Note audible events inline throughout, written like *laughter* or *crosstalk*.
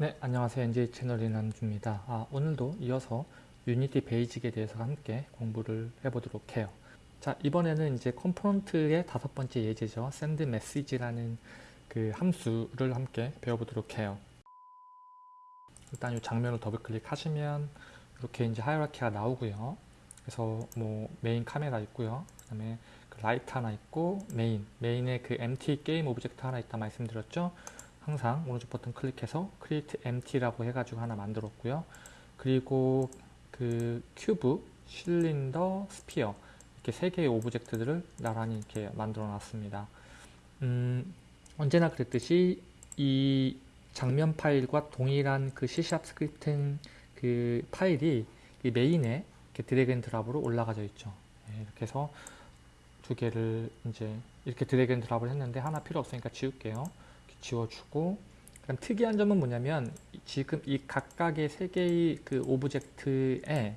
네, 안녕하세요. NJ 채널 이난주입니다. 아, 오늘도 이어서 유니티 basic에 대해서 함께 공부를 해보도록 해요. 자, 이번에는 이제 component의 다섯 번째 예제죠. send message라는 그 함수를 함께 배워보도록 해요. 일단 이 장면을 더블 클릭하시면 이렇게 이제 hierarchy가 나오고요. 그래서 뭐 메인 카메라 있고요. 그다음에 그 light 하나 있고 main, main에 그 empty game object 하나 있다 말씀드렸죠. 항상 오른쪽 버튼 클릭해서 create empty라고 해가지고 하나 만들었고요. 그리고 그 cube, cylinder, sphere 이렇게 세 개의 object들을 나란히 이렇게 만들어 놨습니다. 음, 언제나 그랬듯이 이 장면 파일과 동일한 그 C# scripting 그 파일이 이 main에 이렇게 drag and drop으로 올라가져 있죠. 네, 이렇게 해서 두 개를 이제 이렇게 drag and drop을 했는데 하나 필요 없으니까 지울게요. 지워주고 그럼 특이한 점은 뭐냐면 지금 이 각각의 세 개의 그 object에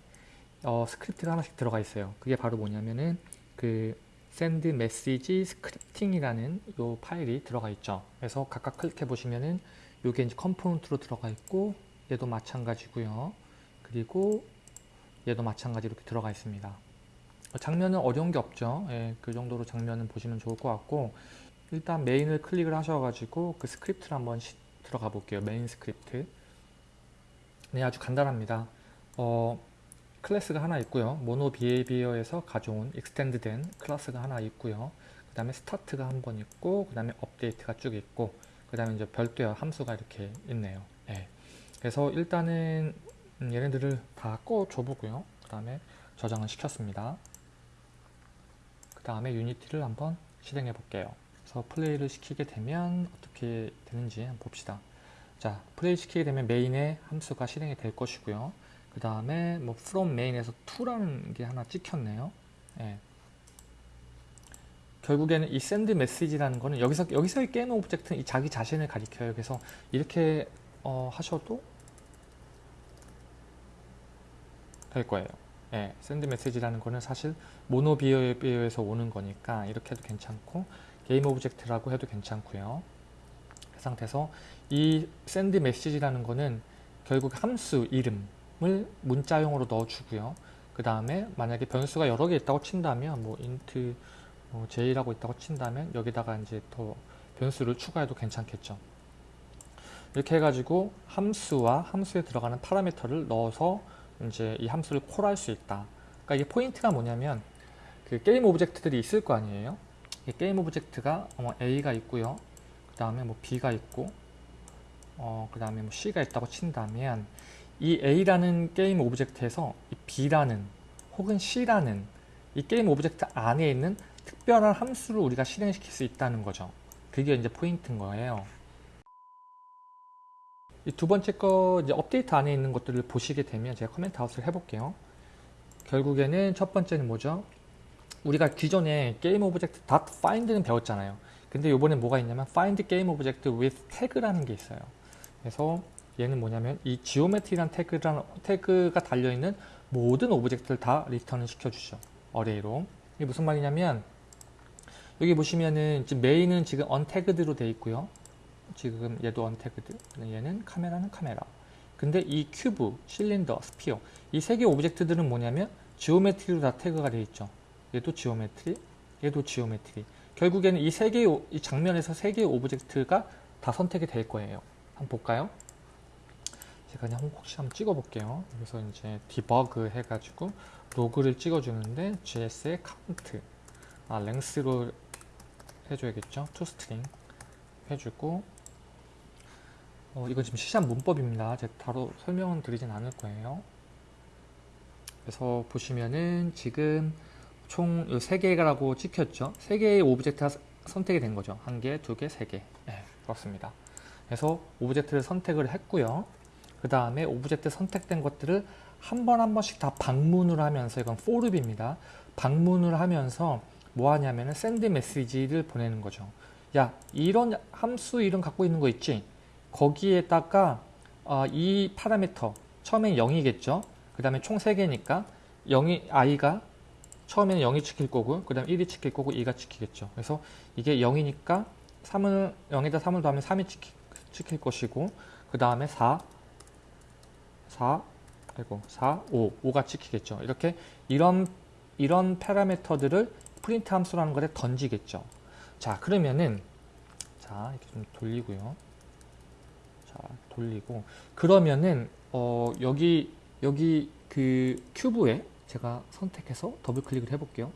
어, script가 하나씩 들어가 있어요. 그게 바로 뭐냐면은 그 send message scripting이라는 요 파일이 들어가 있죠. 그래서 각각 클릭해 보시면은 요게 이제 component로 들어가 있고 얘도 마찬가지고요. 그리고 얘도 마찬가지 이렇게 들어가 있습니다. 장면은 어려운 게 없죠. 예, 그 정도로 장면은 보시면 좋을 것 같고 일단 main을 클릭을 하셔가지고 그 script를 한번 시, 들어가 볼게요. main script. 네, 아주 간단합니다. 어, class가 하나 있고요. MonoBehaviour에서 가져온 extend된 class가 하나 있고요. 그 다음에 start가 한 번 있고 그 다음에 update가 쭉 있고 그 다음에 이제 별도의 함수가 이렇게 있네요. 네. 그래서 일단은 음, 얘네들을 다 꺼줘 보고요. 그 다음에 저장을 시켰습니다. 그 다음에 유니티를 한번 실행해 볼게요. 그래서 플레이를 시키게 되면 어떻게 되는지 한번 봅시다. 자, 플레이 시키게 되면 main에 함수가 실행이 될 것이고요. 그 다음에 뭐 from main에서 to라는 게 하나 찍혔네요. 예. 결국에는 이 send message라는 거는 여기서 여기서의 game object는 이 자기 자신을 가리켜요. 그래서 이렇게 어, 하셔도 될 거예요. 예, send message라는 거는 사실 MonoBehaviour에서 오는 거니까 이렇게 해도 괜찮고 game object라고 해도 괜찮고요. 그 상태에서 이 send message라는 거는 결국 함수 이름을 문자형으로 넣어주고요. 그 다음에 만약에 변수가 여러 개 있다고 친다면 뭐 int 뭐 j라고 있다고 친다면 여기다가 이제 더 변수를 추가해도 괜찮겠죠. 이렇게 해가지고 함수와 함수에 들어가는 parameter를 넣어서 이제 이 함수를 call할 수 있다. 그러니까 이게 포인트가 뭐냐면 그 game object들이 있을 거 아니에요. game object가 어, A가 있고요. 그 다음에 뭐 B가 있고 어, 그 다음에 뭐 C가 있다고 친다면 이 A라는 game object에서 이 B라는 혹은 C라는 이 game object 안에 있는 특별한 함수를 우리가 실행시킬 수 있다는 거죠. 그게 이제 포인트인 거예요. 이 두 번째 거 이제 업데이트 안에 있는 것들을 보시게 되면 제가 comment out을 해볼게요. 결국에는 첫 번째는 뭐죠? 우리가 기존에 game object .find는 배웠잖아요. 근데 이번에 뭐가 있냐면 find game object with tag라는 게 있어요. 그래서 얘는 뭐냐면 이 geometry라는 태그라는, 태그가 달려있는 모든 object를 다 return을 시켜주죠. array로. 이게 무슨 말이냐면 여기 보시면은 지금 main은 지금 untagged로 되어 있고요. 지금 얘도 untagged. 얘는 카메라는 카메라. 근데 이 cube, cylinder, sphere 이 세 개 object들은 뭐냐면 geometry로 다 태그가 되어 있죠. 얘도 geometry, 얘도 geometry. 결국에는 이 세 개의 이 장면에서 세 개의 object가 다 선택이 될 거예요. 한번 볼까요? 제가 그냥 혹시 한번 찍어 볼게요. 그래서 이제 debug 해가지고 log를 찍어주는데 GS의 count, 아 length로 해줘야겠죠. toString 해주고 어, 이건 지금 시작 문법입니다. 제가 바로 설명은 드리진 않을 거예요. 그래서 보시면은 지금 총 3개라고 찍혔죠. 3개의 object가 선택이 된 거죠. 한 개, 두 개, 세 개. 네, 그렇습니다. 그래서 object를 선택을 했고요. 그 다음에 object 선택된 것들을 한 번한 번씩 다 방문을 하면서 이건 for loop입니다. 방문을 하면서 뭐 하냐면은 send 메시지를 보내는 거죠. 야, 이런 함수 이름 갖고 있는 거 있지? 거기에다가 어, 이 parameter 처음엔 0이겠죠. 그 다음에 총 3개니까 0이 i가 처음에는 0이 찍힐 거고 그 다음 1이 찍힐 거고 2가 찍히겠죠. 그래서 이게 0이니까 3을 0에다 3을 더하면 3이 찍히, 찍힐 것이고 그 다음에 4, 4, 아이고 4, 5, 5가 찍히겠죠. 이렇게 이런 이런 파라미터들을 프린트 함수라는 것에 던지겠죠. 자 그러면은 자 이렇게 좀 돌리고요. 자 돌리고 그러면은 어 여기 여기 그 cube에 제가 선택해서 더블 클릭을 해볼게요.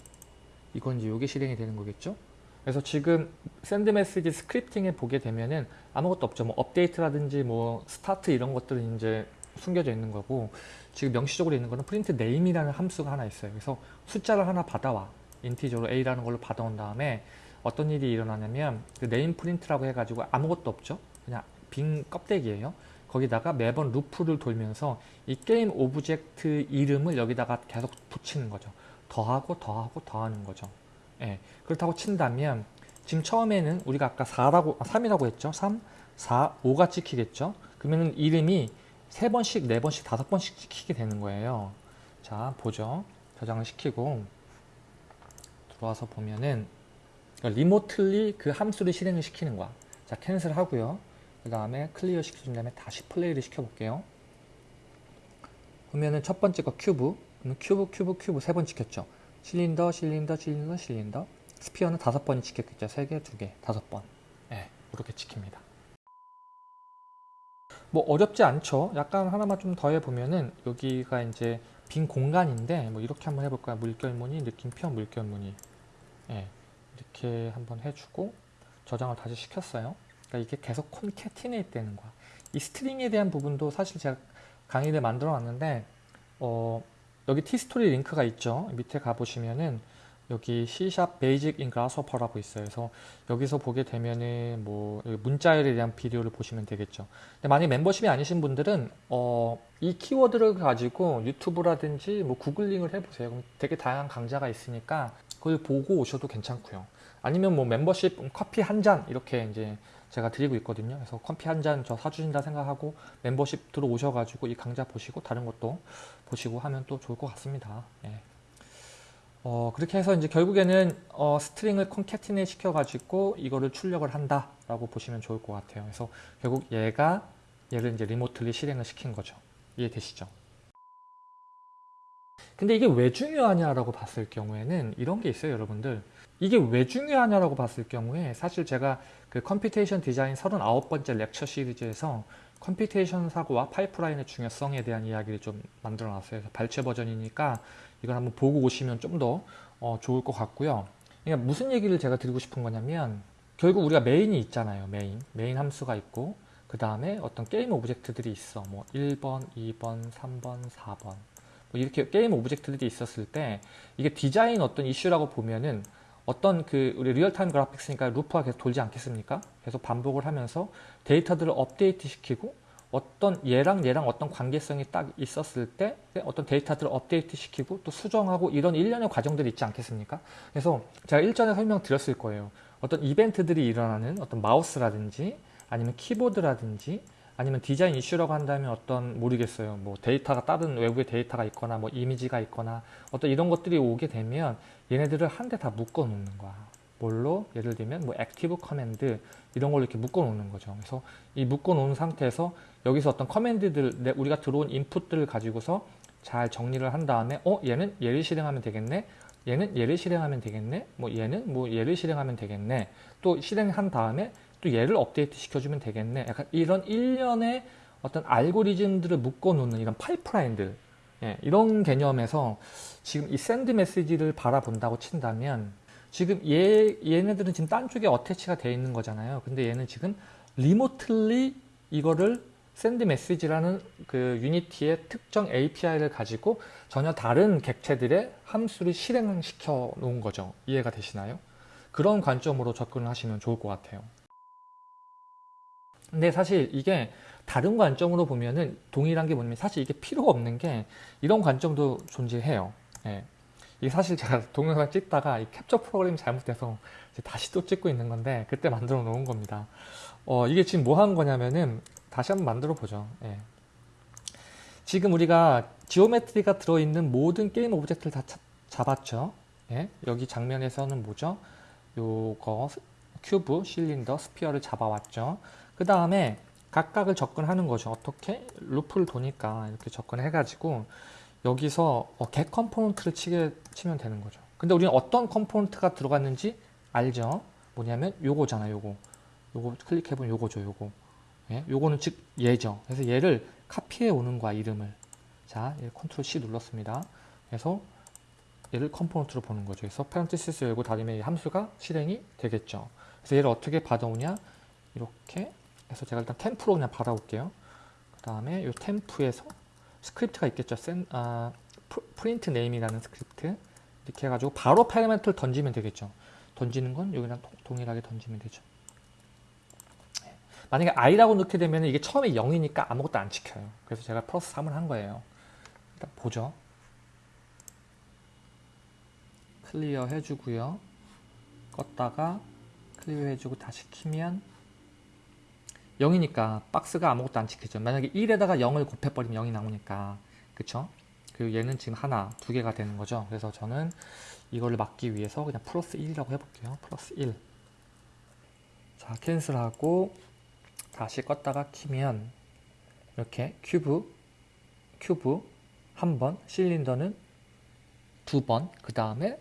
이건 이제 요게 실행이 되는 거겠죠. 그래서 지금 send message scripting에 보게 되면은 아무것도 없죠. 뭐 update라든지 뭐 start 이런 것들은 이제 숨겨져 있는 거고 지금 명시적으로 있는 거는 print name이라는 함수가 하나 있어요. 그래서 숫자를 하나 받아와 integer로 a라는 걸로 받아온 다음에 어떤 일이 일어나냐면 그 name print라고 해가지고 아무것도 없죠. 그냥 빈 껍데기예요. 거기다가 매번 루프를 돌면서 이 game object 이름을 여기다가 계속 붙이는 거죠. 더하고 더하고 더하는 거죠. 예, 그렇다고 친다면 지금 처음에는 우리가 아까 4라고 3이라고 했죠. 3, 4, 5가 찍히겠죠. 그러면 이름이 세 번씩, 네 번씩, 다섯 번씩 찍히게 되는 거예요. 자, 보죠. 저장을 시키고 들어와서 보면은 remotely 그 함수를 실행을 시키는 거야. 자, cancel 하고요. 그 다음에 clear 시켜준 다음에 다시 플레이를 시켜볼게요. 보면은 첫 번째 거 cube, cube, cube, cube 세 번 찍혔죠. cylinder, cylinder, cylinder, cylinder. sphere는 다섯 번이 찍혔겠죠. 세 개, 두 개, 다섯 번. 네, 이렇게 찍힙니다. 뭐 어렵지 않죠. 약간 하나만 좀 더 해보면은 여기가 이제 빈 공간인데 뭐 이렇게 한번 해볼까요? 물결무늬, 느낌표, 물결무늬. 예, 이렇게 한번 해주고 저장을 다시 시켰어요. 그러니까 이게 계속 콘캐티네이트 되는 거야. 이 스트링에 대한 부분도 사실 제가 강의를 만들어 놨는데 어, 여기 티스토리 링크가 있죠. 밑에 가보시면은 여기 C# Basic in Grasshopper라고 있어요. 그래서 여기서 보게 되면은 뭐 문자열에 대한 비디오를 보시면 되겠죠. 근데 만약 멤버십이 아니신 분들은 어, 이 키워드를 가지고 유튜브라든지 뭐 구글링을 해보세요. 그럼 되게 다양한 강좌가 있으니까 그걸 보고 오셔도 괜찮고요. 아니면 뭐 멤버십 커피 한 잔 이렇게 이제 제가 드리고 있거든요. 그래서 커피 한 잔 저 사주신다 생각하고 멤버십 들어오셔가지고 이 강좌 보시고 다른 것도 보시고 하면 또 좋을 것 같습니다. 예. 어, 그렇게 해서 이제 결국에는 어, string을 concatenate 시켜가지고 이거를 출력을 한다라고 보시면 좋을 것 같아요. 그래서 결국 얘가 얘를 이제 remotely 실행을 시킨 거죠. 이해되시죠? 근데 이게 왜 중요하냐라고 봤을 경우에는 이런 게 있어요, 여러분들. 이게 왜 중요하냐라고 봤을 경우에 사실 제가 그 computation design 39번째 lecture 시리즈에서 computation 사고와 파이프라인의 중요성에 대한 이야기를 좀 만들어 놨어요. 발췌 버전이니까 이걸 한번 보고 오시면 좀더 어, 좋을 것 같고요. 그러니까 무슨 얘기를 제가 드리고 싶은 거냐면 결국 우리가 main이 있잖아요. main. main 함수가 있고 그 다음에 어떤 game object들이 있어. 뭐 1번, 2번, 3번, 4번 뭐 이렇게 game object들이 있었을 때 이게 디자인 어떤 이슈라고 보면은 어떤 그 우리 real-time graphics니까 루프가 계속 돌지 않겠습니까? 계속 반복을 하면서 데이터들을 업데이트 시키고 어떤 얘랑 얘랑 어떤 관계성이 딱 있었을 때 어떤 데이터들을 업데이트 시키고 또 수정하고 이런 일련의 과정들이 있지 않겠습니까? 그래서 제가 일전에 설명드렸을 거예요. 어떤 이벤트들이 일어나는 어떤 마우스라든지 아니면 키보드라든지 아니면 디자인 이슈라고 한다면 어떤 모르겠어요. 뭐 데이터가 다른 외부의 데이터가 있거나 뭐 이미지가 있거나 어떤 이런 것들이 오게 되면 얘네들을 한데 다 묶어 놓는 거야. 뭘로? 예를 들면 뭐 active command 이런 걸로 이렇게 묶어 놓는 거죠. 그래서 이 묶어 놓은 상태에서 여기서 어떤 command들 우리가 들어온 input들을 가지고서 잘 정리를 한 다음에 어 얘는 얘를 실행하면 되겠네. 얘는 얘를 실행하면 되겠네. 뭐 얘는 뭐 얘를 실행하면 되겠네. 또 실행한 다음에 또 얘를 업데이트 시켜주면 되겠네. 약간 이런 일련의 어떤 알고리즘들을 묶어 놓는 이런 파이프라인들 예, 이런 개념에서 지금 이 send message를 바라본다고 친다면 지금 얘, 얘네들은 지금 딴 쪽에 attach가 되어 있는 거잖아요. 근데 얘는 지금 remotely 이거를 send message라는 그 Unity의 특정 API를 가지고 전혀 다른 객체들의 함수를 실행시켜 놓은 거죠. 이해가 되시나요? 그런 관점으로 접근을 하시면 좋을 것 같아요. 근데 사실 이게 다른 관점으로 보면은 동일한 게 뭐냐면 사실 이게 필요가 없는 게 이런 관점도 존재해요. 예. 이게 사실 제가 *laughs* 동영상 찍다가 이 캡처 프로그램이 잘못돼서 다시 또 찍고 있는 건데 그때 만들어 놓은 겁니다. 어, 이게 지금 뭐 하는 거냐면은 다시 한번 만들어 보죠. 예. 지금 우리가 geometry가 들어있는 모든 game object를 다 잡았죠. 예. 여기 장면에서는 뭐죠? 요거 cube, cylinder, sphere를 잡아왔죠. 그 다음에 각각을 접근하는 거죠. 어떻게? loop를 도니까 이렇게 접근해가지고 여기서 어, get 컴포넌트를 치게, 치면 되는 거죠. 근데 우리는 어떤 component가 들어갔는지 알죠? 뭐냐면 요거잖아, 요거. 요거 클릭해보면 요거죠, 요거. 예? 요거는 즉 얘죠. 그래서 얘를 카피해 오는 거야, 이름을. 자, 얘 control C 눌렀습니다. 그래서 얘를 component로 보는 거죠. 그래서 parenthesis 열고 닫으면 이 함수가 실행이 되겠죠. 그래서 얘를 어떻게 받아오냐? 이렇게 해서 제가 일단 temp로 그냥 받아올게요. 그 다음에 이 temp에서 script가 있겠죠. send, 아, print name이라는 script 이렇게 해가지고 바로 parameter를 던지면 되겠죠. 던지는 건 여기랑 동일하게 던지면 되죠. 네. 만약에 i라고 넣게 되면 이게 처음에 0이니까 아무것도 안 찍혀요. 그래서 제가 플러스 3을 한 거예요. 일단 보죠. clear 해주고요. 껐다가 clear 해주고 다시 키면 0이니까 박스가 아무것도 안 찍히죠. 만약에 1에다가 0을 곱해버리면 0이 나오니까 그쵸? 그리고 얘는 지금 하나, 두 개가 되는 거죠. 그래서 저는 이거를 막기 위해서 그냥 플러스 1이라고 해볼게요. 플러스 1 자, cancel하고 다시 껐다가 키면 이렇게 cube, cube 한 번, cylinder는 두 번, 그 다음에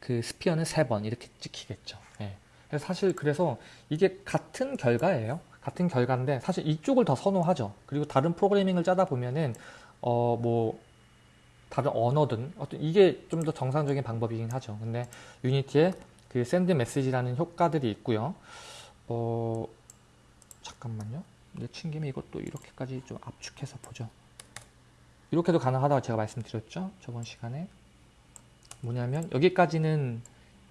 그 sphere는 세 번 이렇게 찍히겠죠. 예. 사실 그래서 이게 같은 결과예요. 같은 결과인데 사실 이쪽을 더 선호하죠. 그리고 다른 프로그래밍을 짜다 보면은 어 뭐 다른 언어든 어떤 이게 좀 더 정상적인 방법이긴 하죠. 근데 유니티에 그 send message라는 효과들이 있고요. 어 잠깐만요. 내친 김에 이것도 이렇게까지 좀 압축해서 보죠. 이렇게도 가능하다고 제가 말씀드렸죠. 저번 시간에. 뭐냐면 여기까지는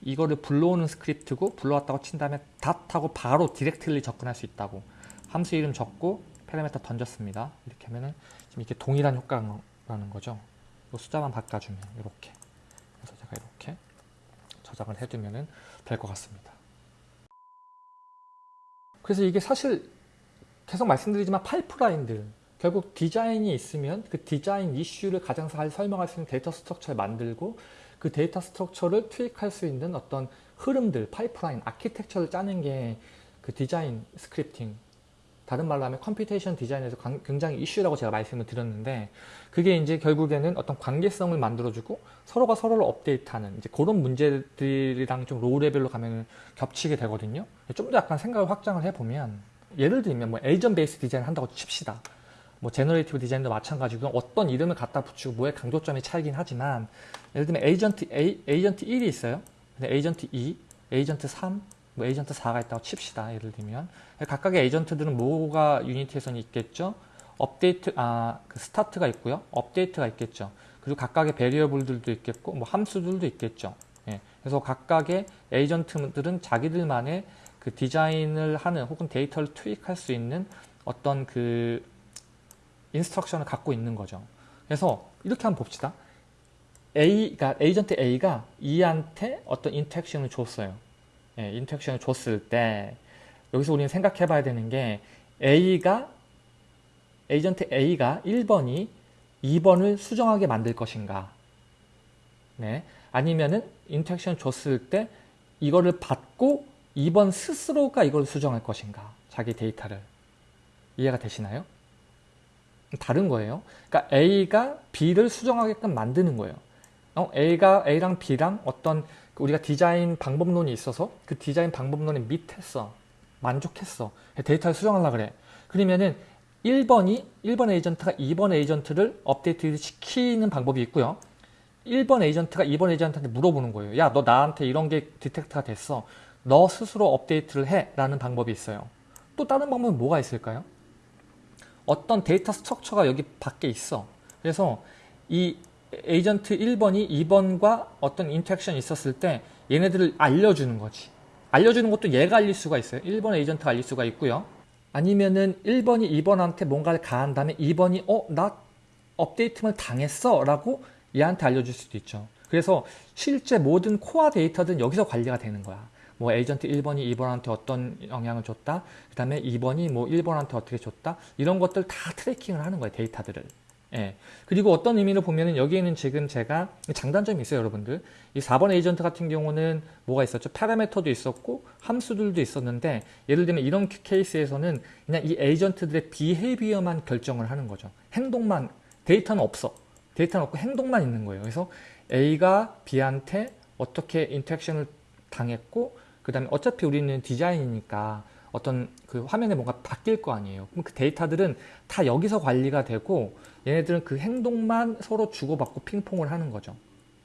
이거를 불러오는 script고 불러왔다고 친 다음에 dot하고 바로 directly 접근할 수 있다고 함수 이름 적고 parameter 던졌습니다. 이렇게 하면은 지금 이렇게 동일한 효과라는 거죠. 이 숫자만 바꿔주면 이렇게 그래서 제가 이렇게 저장을 해두면은 될 것 같습니다. 그래서 이게 사실 계속 말씀드리지만 pipeline들 결국 디자인이 있으면 그 디자인 이슈를 가장 잘 설명할 수 있는 data structure를 만들고 그 data structure를 투입할 수 있는 어떤 흐름들, pipeline, architecture를 짜는 게 그 design scripting 다른 말로 하면 computation design에서 굉장히 이슈라고 제가 말씀을 드렸는데 그게 이제 결국에는 어떤 관계성을 만들어주고 서로가 서로를 업데이트하는 이제 그런 문제들이랑 좀 low level로 가면 겹치게 되거든요. 좀 더 약간 생각을 확장을 해보면 예를 들면 뭐 agent based design 한다고 칩시다. 뭐 generative design도 마찬가지고 어떤 이름을 갖다 붙이고 뭐의 강조점이 차이긴 하지만 예를 들면 agent A, agent 1이 있어요. 근데 에이전트 2, 에이전트 3, 뭐 에이전트 4가 있다고 칩시다. 예를 들면 각각의 agent들은 뭐가 유니티에서는 있겠죠. 업데이트, 아, 그 start가 있고요. update가 있겠죠. 그리고 각각의 variable들도 있겠고 뭐 함수들도 있겠죠. 예. 그래서 각각의 agent들은 자기들만의 그 디자인을 하는 혹은 데이터를 투입할 수 있는 어떤 그 instruction을 갖고 있는 거죠. 그래서 이렇게 한번 봅시다. A, 가 agent A가 2한테 어떤 interaction을 줬어요. 예, interaction을 줬을 때 여기서 우리는 생각해 봐야 되는 게 A가 agent A가 1번이 2번을 수정하게 만들 것인가 네. 아니면은 interaction 줬을 때 이거를 받고 2번 스스로가 이걸 수정할 것인가 자기 데이터를 이해가 되시나요? 다른 거예요. 그러니까 A가 B를 수정하게끔 만드는 거예요. 어, A가 A랑 B랑 어떤 우리가 디자인 방법론이 있어서 그 디자인 방법론에 meet했어. 만족했어. 데이터를 수정하려 그래. 그러면은 1번이 1번 agent가 2번 agent를 업데이트 시키는 방법이 있고요. 1번 agent가 2번 agent한테 물어보는 거예요. 야, 너 나한테 이런 게 detect가 됐어. 너 스스로 업데이트를 해. 라는 방법이 있어요. 또 다른 방법은 뭐가 있을까요? 어떤 data structure가 여기 밖에 있어. 그래서 이 에이전트 1번이 2번과 어떤 interaction이 있었을 때 얘네들을 알려주는 거지. 알려주는 것도 얘가 알릴 수가 있어요. 1번 agent가 알릴 수가 있고요. 아니면은 1번이 2번한테 뭔가를 가한 다음에 2번이 어? 나 업데이트만 당했어? 라고 얘한테 알려줄 수도 있죠. 그래서 실제 모든 core data든 여기서 관리가 되는 거야. 뭐 에이전트 1번이 2번한테 어떤 영향을 줬다. 그 다음에 2번이 뭐 1번한테 어떻게 줬다. 이런 것들 다 tracking을 하는 거예요. 데이터들을. 예. 그리고 어떤 의미로 보면은 여기에는 지금 제가 장단점이 있어요, 여러분들. 이 4번 에이전트 같은 경우는 뭐가 있었죠? parameter도 있었고 함수들도 있었는데 예를 들면 이런 케이스에서는 그냥 이 에이전트들의 behavior만 결정을 하는 거죠. 행동만 데이터는 없어. 데이터는 없고 행동만 있는 거예요. 그래서 A가 B한테 어떻게 interaction을 당했고 그 다음에 어차피 우리는 디자인이니까 어떤 그 화면에 뭔가 바뀔 거 아니에요. 그럼 그 데이터들은 다 여기서 관리가 되고 얘네들은 그 행동만 서로 주고받고 핑퐁을 하는 거죠.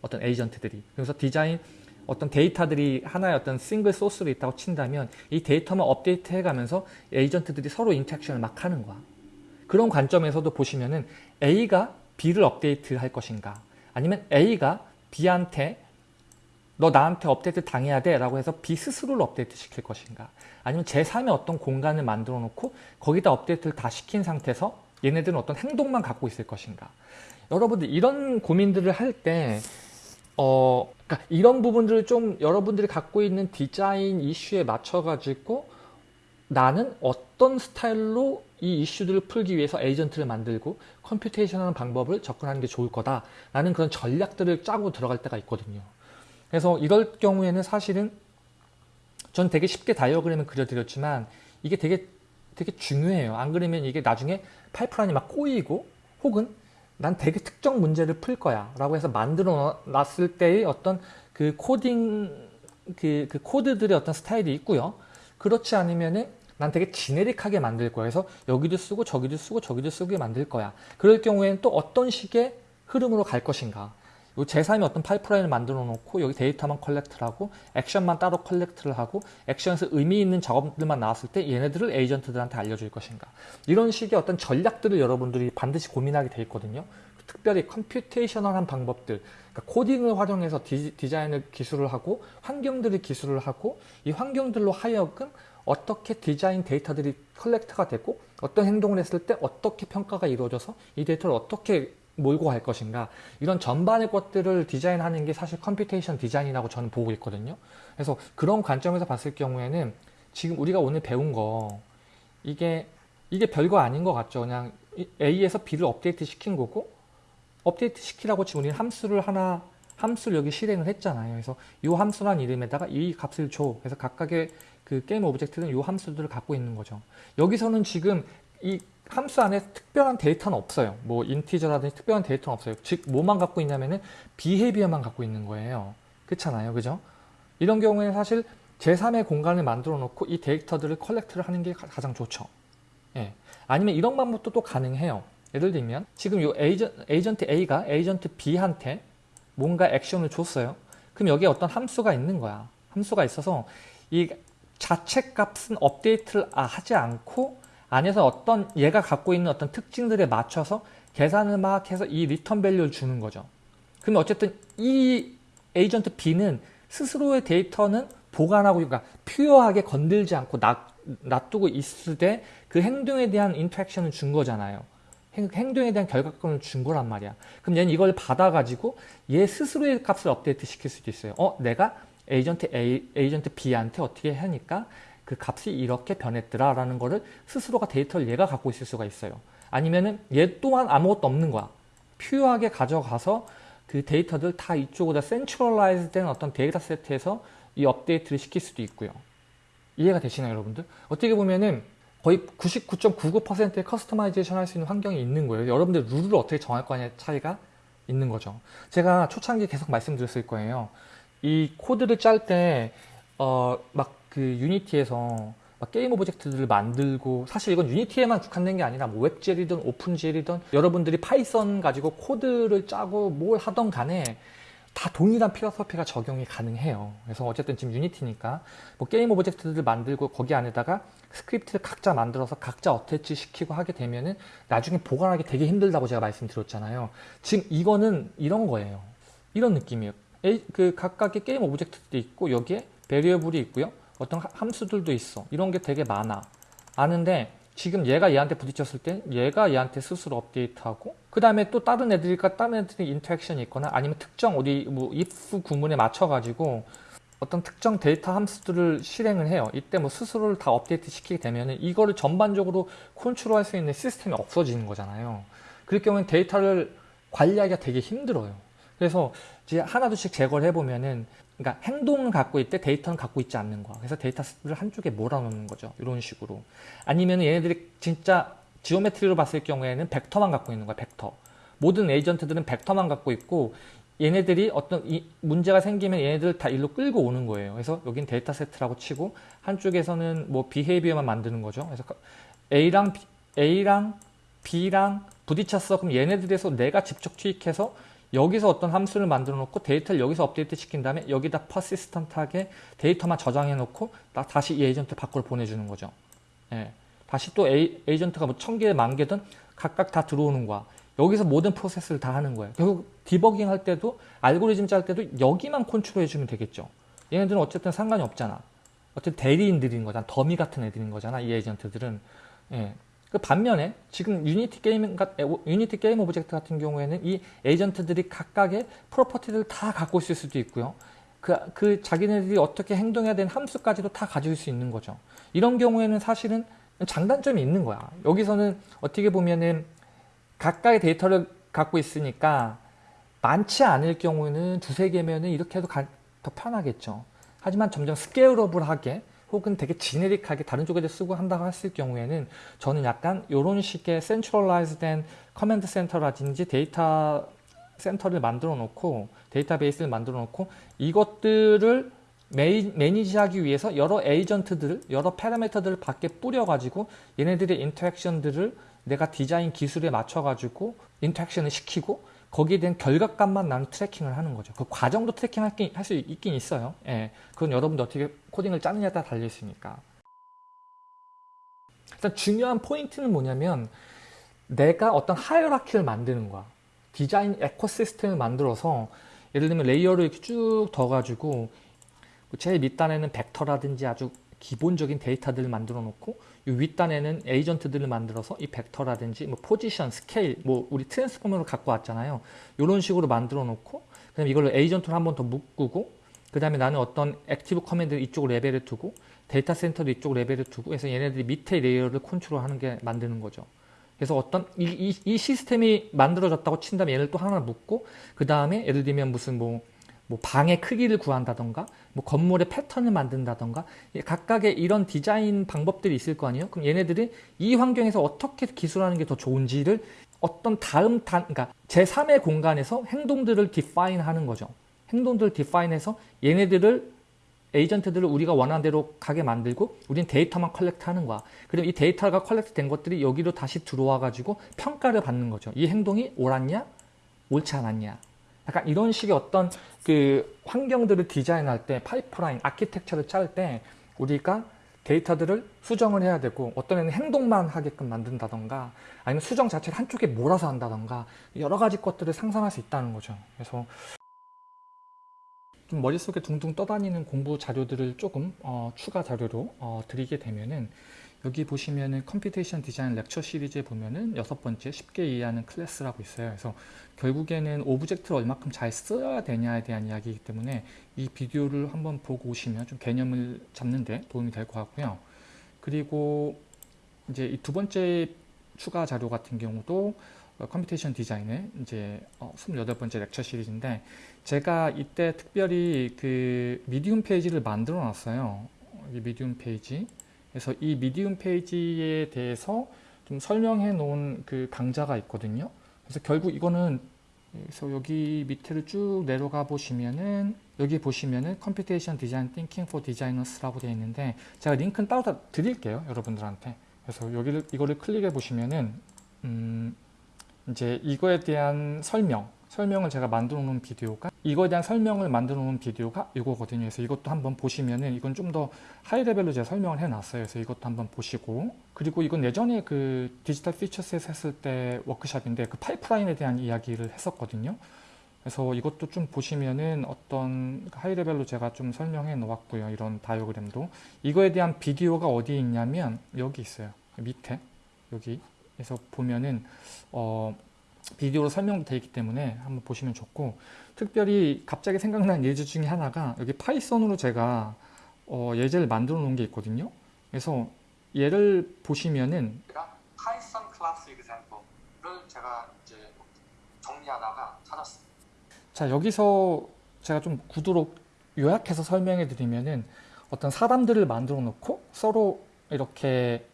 어떤 에이전트들이. 그래서 디자인 어떤 데이터들이 하나의 어떤 single source로 있다고 친다면 이 데이터만 업데이트 해가면서 에이전트들이 서로 interaction을 막 하는 거야. 그런 관점에서도 보시면은 A가 B를 업데이트 할 것인가 아니면 A가 B한테 너 나한테 업데이트 당해야 돼 라고 해서 B 스스로를 업데이트 시킬 것인가? 아니면 제3의 어떤 공간을 만들어 놓고 거기다 업데이트를 다 시킨 상태에서 얘네들은 어떤 행동만 갖고 있을 것인가? 여러분들 이런 고민들을 할때 어, 그러니까 이런 부분들을 좀 여러분들이 갖고 있는 디자인 이슈에 맞춰 가지고 나는 어떤 스타일로 이 이슈들을 풀기 위해서 에이전트를 만들고 computation하는 방법을 접근하는 게 좋을 거다 라는 그런 전략들을 짜고 들어갈 때가 있거든요. 그래서 이럴 경우에는 사실은 전 되게 쉽게 다이어그램을 그려드렸지만 이게 되게 되게 중요해요. 안 그러면 이게 나중에 파이프라인이 막 꼬이고 혹은 난 되게 특정 문제를 풀 거야 라고 해서 만들어 놨을 때의 어떤 그 코딩 그, 그 코드들의 어떤 스타일이 있고요. 그렇지 않으면은 난 되게 generic하게 만들 거야. 그래서 여기도 쓰고 저기도 쓰고 저기도 쓰게 만들 거야. 그럴 경우에는 또 어떤 식의 흐름으로 갈 것인가. 요 제3의 어떤 파이프라인을 만들어 놓고 여기 데이터만 collect를 하고 액션만 따로 collect를 하고 액션에서 의미 있는 작업들만 나왔을 때 얘네들을 에이전트들한테 알려줄 것인가. 이런 식의 어떤 전략들을 여러분들이 반드시 고민하게 돼 있거든요. 특별히 computational한 방법들. 그러니까 코딩을 활용해서 디, 디자인을 기술을 하고 환경들을 기술을 하고 이 환경들로 하여금 어떻게 디자인 데이터들이 collect가 되고 어떤 행동을 했을 때 어떻게 평가가 이루어져서 이 데이터를 어떻게 몰고 갈 것인가? 이런 전반의 것들을 디자인하는 게 사실 computation 디자인이라고 저는 보고 있거든요. 그래서 그런 관점에서 봤을 경우에는 지금 우리가 오늘 배운 거 이게 이게 별거 아닌 것 같죠. 그냥 A에서 B를 업데이트 시킨 거고 업데이트 시키라고 지금 우리는 함수를 하나 함수를 여기 실행을 했잖아요. 그래서 이 함수란 이름에다가 이 값을 줘. 그래서 각각의 그 game object는 이 함수들을 갖고 있는 거죠. 여기서는 지금 이 함수 안에 특별한 데이터는 없어요. 뭐 integer라든지 특별한 데이터는 없어요. 즉 뭐만 갖고 있냐면은 behavior만 갖고 있는 거예요. 그렇잖아요. 그죠? 이런 경우에는 사실 제3의 공간을 만들어 놓고 이 데이터들을 collect를 하는 게 가장 좋죠. 예. 아니면 이런 방법도 또 가능해요. 예를 들면 지금 이 에이전, 에이전트 A가 에이전트 B한테 뭔가 액션을 줬어요. 그럼 여기에 어떤 함수가 있는 거야. 함수가 있어서 이 자체 값은 업데이트를 아, 하지 않고 안에서 어떤 얘가 갖고 있는 어떤 특징들에 맞춰서 계산을 막 해서 이 return value를 주는 거죠. 그러면 어쨌든 이 에이전트 B는 스스로의 데이터는 보관하고 그러니까 pure하게 건들지 않고 놔, 놔두고 있을 때 그 행동에 대한 interaction을 준 거잖아요. 행, 동에 대한 결과권을 준 거란 말이야. 그럼 얘는 이걸 받아가지고 얘 스스로의 값을 업데이트 시킬 수도 있어요. 어, 내가 에이전트 A, 에이전트 B한테 어떻게 하니까 그 값이 이렇게 변했더라 라는 거를 스스로가 데이터를 얘가 갖고 있을 수가 있어요. 아니면은 얘 또한 아무것도 없는 거야. pure하게 가져가서 그 데이터들 다 이쪽으로 centralize 된 어떤 데이터 세트에서 이 업데이트를 시킬 수도 있고요. 이해가 되시나요 여러분들? 어떻게 보면은 거의 99.99%의 customization 할 수 있는 환경이 있는 거예요. 여러분들 룰을 어떻게 정할 거냐의 차이가 있는 거죠. 제가 초창기에 계속 말씀드렸을 거예요. 이 코드를 짤 때 어 막그 Unity에서 막 game object들을 만들고 사실 이건 Unity에만 국한된 게 아니라 뭐 WebGL이든 OpenGL이든 여러분들이 Python 가지고 코드를 짜고 뭘 하던 간에 다 동일한 philosophy가 적용이 가능해요. 그래서 어쨌든 지금 Unity니까 뭐 game object들을 만들고 거기 안에다가 스크립트를 각자 만들어서 각자 attach 시키고 하게 되면은 나중에 보관하기 되게 힘들다고 제가 말씀드렸잖아요. 지금 이거는 이런 거예요. 이런 느낌이에요. 그 각각의 game object도 있고 여기에 variable이 있고요. 어떤 함수들도 있어. 이런 게 되게 많아. 아는데 지금 얘가 얘한테 부딪혔을 때 얘가 얘한테 스스로 업데이트하고 그 다음에 또 다른 애들과 다른 애들이 interaction이 있거나 아니면 특정 어디 뭐 if 구문에 맞춰 가지고 어떤 특정 데이터 함수들을 실행을 해요. 이때 뭐 스스로를 다 업데이트 시키게 되면 이거를 전반적으로 컨트롤할 수 있는 시스템이 없어지는 거잖아요. 그럴 경우엔 데이터를 관리하기가 되게 힘들어요. 그래서 이제 하나둘씩 제거를 해보면은 그러니까 행동을 갖고 있대 데이터는 갖고 있지 않는 거야. 그래서 데이터를 한쪽에 몰아놓는 거죠. 이런 식으로. 아니면 얘네들이 진짜 geometry로 봤을 경우에는 벡터만 갖고 있는 거야. 벡터. 모든 에이전트들은 벡터만 갖고 있고 얘네들이 어떤 문제가 생기면 얘네들 다 일로 끌고 오는 거예요. 그래서 여긴 데이터 세트라고 치고 한쪽에서는 뭐 behavior만 만드는 거죠. 그래서 A랑 B, A랑 B랑 부딪혔어. 그럼 얘네들에서 내가 직접 투입해서 여기서 어떤 함수를 만들어 놓고 데이터를 여기서 업데이트 시킨 다음에 여기다 persistent하게 데이터만 저장해 놓고 다시 이 에이전트 밖으로 보내주는 거죠. 예. 다시 또 에이, 에이전트가 뭐 천 개, 만 개든 각각 다 들어오는 거야. 여기서 모든 프로세스를 다 하는 거예요. 결국 디버깅 할 때도 알고리즘 짤 때도 여기만 컨트롤 해주면 되겠죠. 얘네들은 어쨌든 상관이 없잖아. 어쨌든 대리인들인 거잖아. 더미 같은 애들인 거잖아. 이 에이전트들은. 예. 그 반면에 지금 유니티 게임 유니티 game object 같은 경우에는 이 에이전트들이 각각의 property를 다 갖고 있을 수도 있고요. 그, 그 자기네들이 어떻게 행동해야 되는 함수까지도 다 가질 수 있는 거죠. 이런 경우에는 사실은 장단점이 있는 거야. 여기서는 어떻게 보면은 각각의 데이터를 갖고 있으니까 많지 않을 경우에는 두세 개면은 이렇게 해도 가, 더 편하겠죠. 하지만 점점 scalable하게 혹은 되게 generic하게 다른 쪽에도 쓰고 한다고 했을 경우에는 저는 약간 이런 식의 centralized된 command center라든지 데이터 센터를 만들어 놓고 데이터베이스를 만들어 놓고 이것들을 메이, manage하기 위해서 여러 에이전트들, 여러 파라미터들을 밖에 뿌려 가지고 얘네들의 interaction들을 내가 디자인 기술에 맞춰 가지고 interaction을 시키고 거기에 대한 결과값만 나는 tracking을 하는 거죠. 그 과정도 tracking 할 수 있긴 있어요. 예. 그건 여러분들 어떻게 코딩을 짜느냐에 따라 달려 있으니까. 일단 중요한 포인트는 뭐냐면 내가 어떤 hierarchy를 만드는 거야. 디자인 ecosystem을 만들어서 예를 들면 layer를 이렇게 쭉 둬가지고 제일 밑단에는 벡터라든지 아주 기본적인 데이터들을 만들어 놓고 이 윗단에는 에이전트들을 만들어서 이 벡터라든지 뭐 포지션, 스케일, 뭐 우리 transformer로 갖고 왔잖아요. 이런 식으로 만들어 놓고 그다음에 이걸 에이전트로 한 번 더 묶고 그 다음에 나는 어떤 active command 이쪽 레벨에 두고 데이터 센터도 이쪽 레벨에 두고 해서 얘네들이 밑에 layer를 컨트롤하는 게 만드는 거죠. 그래서 어떤 이, 이, 이 시스템이 만들어졌다고 친다면 얘를 또 하나 묶고 그 다음에 예를 들면 무슨 뭐 뭐 방의 크기를 구한다던가 뭐 건물의 패턴을 만든다던가 각각의 이런 디자인 방법들이 있을 거 아니에요? 그럼 얘네들이 이 환경에서 어떻게 기술하는 게 더 좋은지를 어떤 다음 단 그러니까 제3의 공간에서 행동들을 define 하는 거죠. 행동들을 define해서 얘네들을 에이전트들을 우리가 원하는 대로 가게 만들고 우린 데이터만 collect 하는 거야. 그럼 이 데이터가 collect 된 것들이 여기로 다시 들어와 가지고 평가를 받는 거죠. 이 행동이 옳았냐? 옳지 않았냐 약간 이런 식의 어떤 그 환경들을 디자인할 때 파이프라인, 아키텍처를 짤 때 우리가 데이터들을 수정을 해야 되고 어떤 애는 행동만 하게끔 만든다던가 아니면 수정 자체를 한쪽에 몰아서 한다던가 여러 가지 것들을 상상할 수 있다는 거죠. 그래서 좀 머릿속에 둥둥 떠다니는 공부 자료들을 조금 어, 추가 자료로 어, 드리게 되면은 여기 보시면은 computation design lecture series에 보면은 여섯 번째 쉽게 이해하는 클래스라고 있어요. 그래서 결국에는 오브젝트를 얼마큼 잘 써야 되냐에 대한 이야기이기 때문에 이 비디오를 한번 보고 오시면 좀 개념을 잡는데 도움이 될 것 같고요. 그리고 이제 이 두 번째 추가 자료 같은 경우도 computation design의 이제 어, 28번째 lecture series인데 제가 이때 특별히 그 Medium 페이지를 만들어 놨어요. 이 Medium 페이지 그래서 이 Medium 페이지에 대해서 좀 설명해 놓은 그 강좌가 있거든요. 그래서 결국 이거는 그래서 여기 밑에를 쭉 내려가 보시면은 여기 보시면은 computation design thinking for designers라고 되어 있는데 제가 링크는 따로 다 드릴게요 여러분들한테 그래서 여기를 이거를 클릭해 보시면은 음 이제 이거에 대한 설명 설명을 제가 만들어 놓은 비디오가 이거에 대한 설명을 만들어 놓은 비디오가 이거거든요. 그래서 이것도 한번 보시면은 이건 좀 더 high level로 제가 설명을 해 놨어요. 그래서 이것도 한번 보시고. 그리고 이건 예전에 그 Digital Futures에서 했을 때 워크샵인데 그 파이프라인에 대한 이야기를 했었거든요. 그래서 이것도 좀 보시면은 어떤 high level로 제가 좀 설명해 놓았고요. 이런 다이어그램도. 이거에 대한 비디오가 어디에 있냐면 여기 있어요. 밑에. 여기에서 보면은 어 비디오로 설명되어 있기 때문에 한번 보시면 좋고 특별히 갑자기 생각난 예제 중에 하나가 여기 파이썬으로 제가 어, 예제를 만들어 놓은 게 있거든요 그래서 얘를 보시면은 파이썬 클래스 example를 제가 이제 정리하다가 찾았습니다. 자 여기서 제가 좀 구두로 요약해서 설명해 드리면은 어떤 사람들을 만들어 놓고 서로 이렇게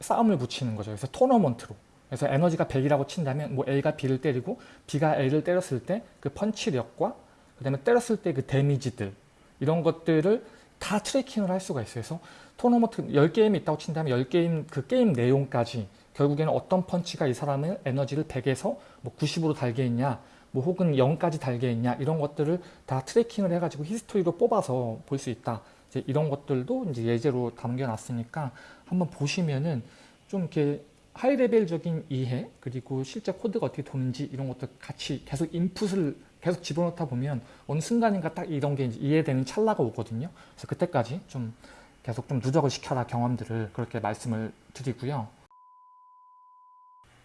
싸움을 붙이는 거죠. 그래서 토너먼트로. 그래서 에너지가 100이라고 친다면 뭐 A가 B를 때리고 B가 A를 때렸을 때 그 펀치력과 그 다음에 때렸을 때 그 데미지들 이런 것들을 다 tracking을 할 수가 있어요. 그래서 토너먼트 10게임이 있다고 친다면 10게임 그 게임 내용까지 결국에는 어떤 펀치가 이 사람의 에너지를 100에서 뭐 90으로 달게 했냐 뭐 혹은 0까지 달게 했냐 이런 것들을 다 tracking을 해가지고 히스토리로 뽑아서 볼 수 있다. 이제 이런 것들도 이제 예제로 담겨놨으니까 한번 보시면은 좀 이렇게 high level적인 이해 그리고 실제 코드가 어떻게 도는지 이런 것도 같이 계속 인풋을 계속 집어넣다 보면 어느 순간인가 딱 이런 게 이해되는 찰나가 오거든요. 그래서 그때까지 좀 계속 좀 누적을 시켜라 경험들을 그렇게 말씀을 드리고요.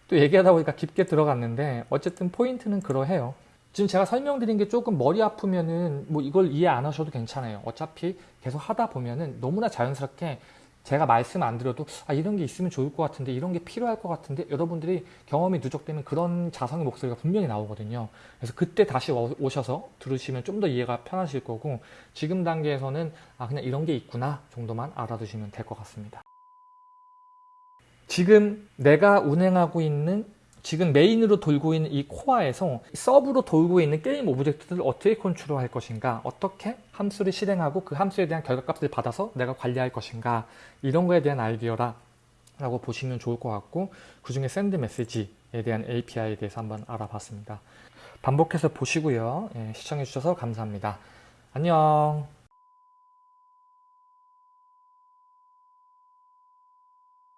또 얘기하다 보니까 깊게 들어갔는데 어쨌든 포인트는 그러해요. 지금 제가 설명드린 게 조금 머리 아프면은 뭐 이걸 이해 안 하셔도 괜찮아요. 어차피 계속 하다 보면은 너무나 자연스럽게 제가 말씀 안 드려도 아 이런 게 있으면 좋을 것 같은데 이런 게 필요할 것 같은데 여러분들이 경험이 누적되면 그런 자성의 목소리가 분명히 나오거든요. 그래서 그때 다시 오- 오셔서 들으시면 좀 더 이해가 편하실 거고 지금 단계에서는 아 그냥 이런 게 있구나 정도만 알아두시면 될 것 같습니다. 지금 내가 운행하고 있는 지금 main으로 돌고 있는 이 코어에서 sub로 돌고 있는 게임 object들을 어떻게 컨트롤할 것인가 어떻게 함수를 실행하고 그 함수에 대한 결과값을 받아서 내가 관리할 것인가 이런 거에 대한 아이디어라 라고 보시면 좋을 것 같고 그 중에 send message에 대한 API에 대해서 한번 알아봤습니다. 반복해서 보시고요. 예, 시청해 주셔서 감사합니다. 안녕